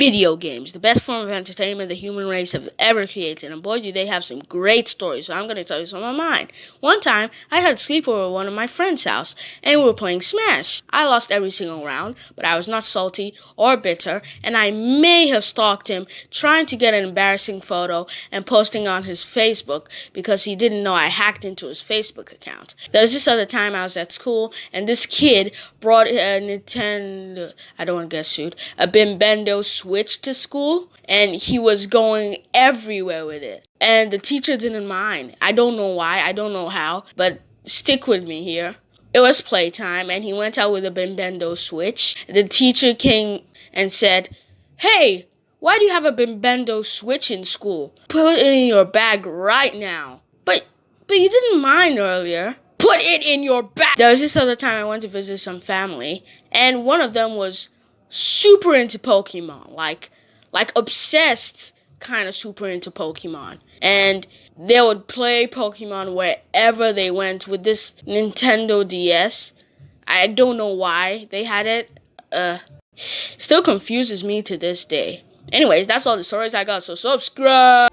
video games, the best form of entertainment the human race have ever created. And boy, do they have some great stories. So I'm going to tell you some of mine. One time, I had a sleepover at one of my friend's house, and we were playing Smash. I lost every single round, but I was not salty or bitter, and I may have stalked him, trying to get an embarrassing photo and posting on his Facebook because he didn't know I hacked into his Facebook account. There was this other time I was at school, and this kid brought a Nintendo, I don't want to get sued, a Bimbendo Switch to school, and he was going everywhere with it. And the teacher didn't mind. I don't know why, I don't know how, but stick with me here. It was playtime, and he went out with a Bimbendo Switch. The teacher came and said, Hey, why do you have a Bimbendo Switch in school? Put it in your bag right now. But, but you didn't mind earlier. Put it in your bag. There was this other time I went to visit some family, and one of them was super into Pokemon, like, like obsessed kind of super into Pokemon. And they would play Pokemon wherever they went with this Nintendo DS. I don't know why they had it. Uh, still confuses me to this day. Anyways, that's all the stories I got, so subscribe!